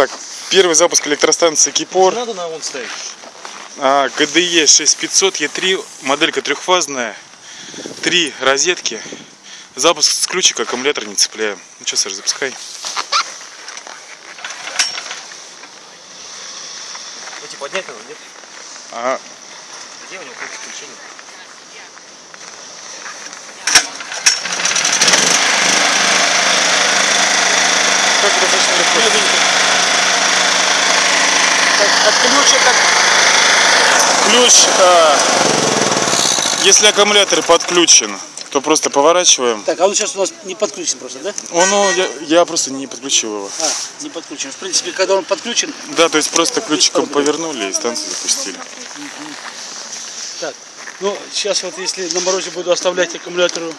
Так, первый запуск электростанции Кипор. Надо на он ставить. А, КДЕ 6500 Е3, моделька трехфазная, три розетки. Запуск с ключика, аккумулятор не цепляем. Ну что, Саш, запускай. Эти поднять надо, нет? Ага. Где у него ключ включения? Ключа как Ключ, а, если аккумулятор подключен, то просто поворачиваем. Так, а он сейчас у нас не подключен просто, да? Он, ну, я, я просто не подключил его. А, не подключен. В принципе, когда он подключен, Да, то есть просто ключиком повернули и станцию запустили. так. Ну, сейчас вот если на морозе буду оставлять аккумулятору